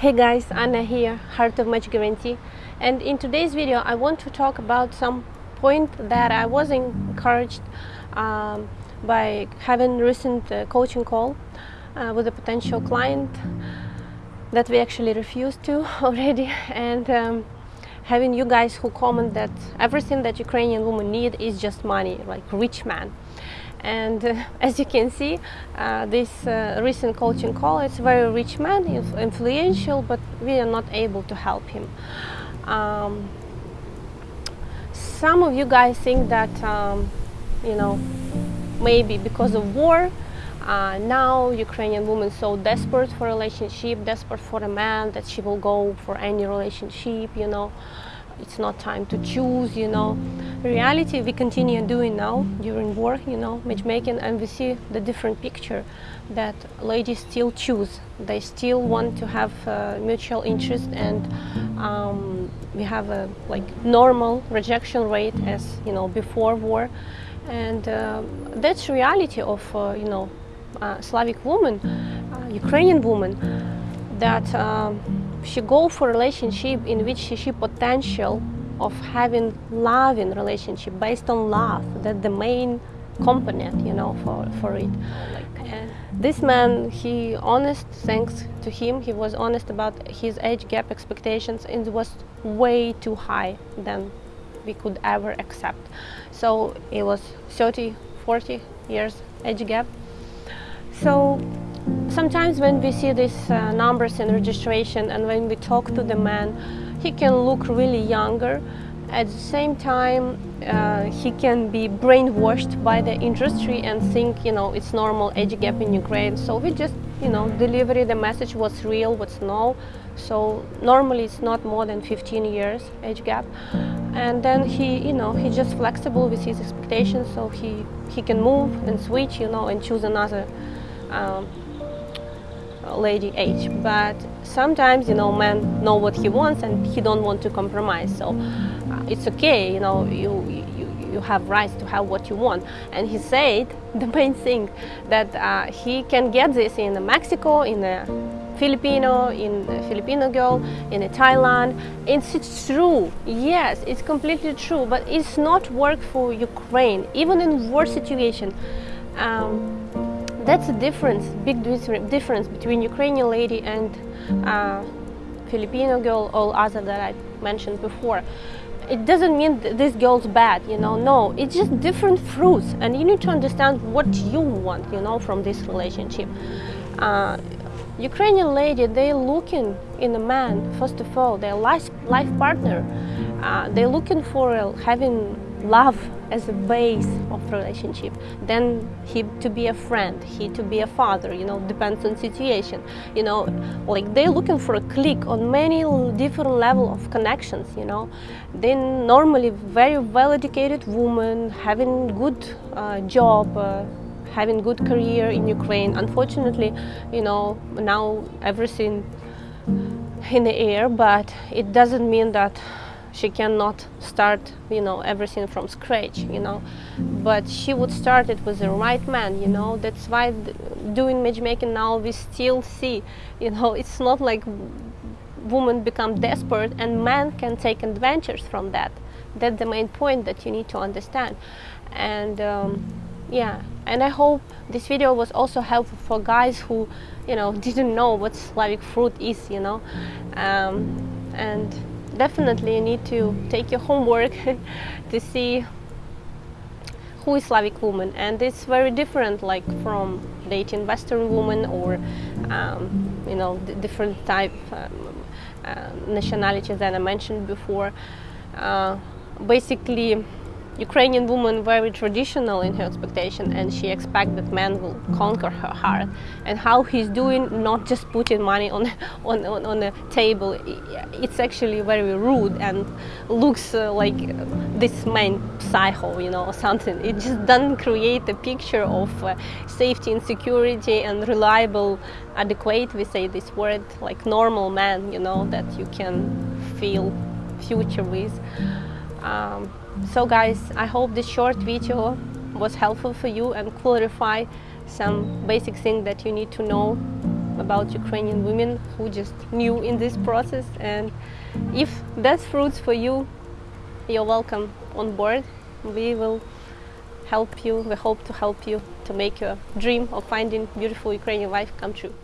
Hey guys, Anna here, Heart of Match Guarantee and in today's video I want to talk about some point that I was encouraged um, by having recent uh, coaching call uh, with a potential client that we actually refused to already. And um, having you guys who comment that everything that Ukrainian women need is just money, like rich man and uh, as you can see uh, this uh, recent coaching call it's a very rich man influential but we are not able to help him. Um, some of you guys think that um, you know maybe because of war uh, now Ukrainian women so desperate for a relationship desperate for a man that she will go for any relationship you know it's not time to choose you know. Reality we continue doing now during war you know matchmaking and we see the different picture that ladies still choose. They still want to have uh, mutual interest and um, we have a like normal rejection rate as you know before war. And uh, that's reality of uh, you know uh, Slavic woman uh, Ukrainian woman that um, she go for relationship in which she, she potential of having loving relationship based on love. That the main component you know for for it. And this man he honest thanks to him he was honest about his age gap expectations and it was way too high than we could ever accept. So it was 30 40 years age gap. So sometimes when we see these uh, numbers in registration and when we talk to the man, he can look really younger. At the same time, uh, he can be brainwashed by the industry and think, you know, it's normal age gap in Ukraine. So we just, you know, deliver the message what's real, what's no. So normally it's not more than 15 years age gap. And then he, you know, he's just flexible with his expectations. So he, he can move and switch, you know, and choose another um, lady age but sometimes you know men know what he wants and he don't want to compromise. So uh, it's okay you know you, you you have rights to have what you want. And he said the main thing that uh, he can get this in Mexico in a Filipino in a Filipino girl in a Thailand. It's, it's true yes it's completely true but it's not work for Ukraine. Even in war situation um, that's a difference, big difference between Ukrainian lady and uh, Filipino girl or other that I mentioned before. It doesn't mean this girl's bad, you know, no, it's just different fruits and you need to understand what you want, you know, from this relationship. Uh, Ukrainian lady, they're looking in a man, first of all, their life, life partner. Uh, they're looking for uh, having love as a base of relationship then he to be a friend he to be a father you know depends on situation. You know like they're looking for a click on many different level of connections you know. Then normally very well educated woman having good uh, job uh, having good career in Ukraine. Unfortunately you know now everything in the air but it doesn't mean that she cannot start you know everything from scratch you know. But she would start it with the right man you know. That's why doing matchmaking now we still see you know it's not like women become desperate and men can take adventures from that. That's the main point that you need to understand. And um, yeah. And I hope this video was also helpful for guys who you know didn't know what Slavic fruit is you know. Um, and definitely you need to take your homework to see who is Slavic woman. And it's very different like from dating Western woman or um, you know different type um, uh, nationalities that I mentioned before. Uh, basically Ukrainian woman very traditional in her expectation and she expects that man will conquer her heart. And how he's doing not just putting money on on, on, on the table it's actually very rude and looks uh, like this man psycho you know or something. It just doesn't create a picture of uh, safety and security and reliable adequate we say this word like normal man you know that you can feel future with um, so guys, I hope this short video was helpful for you and clarify some basic things that you need to know about Ukrainian women who just new in this process. And if that's fruits for you, you're welcome on board. We will help you. We hope to help you to make your dream of finding beautiful Ukrainian wife come true.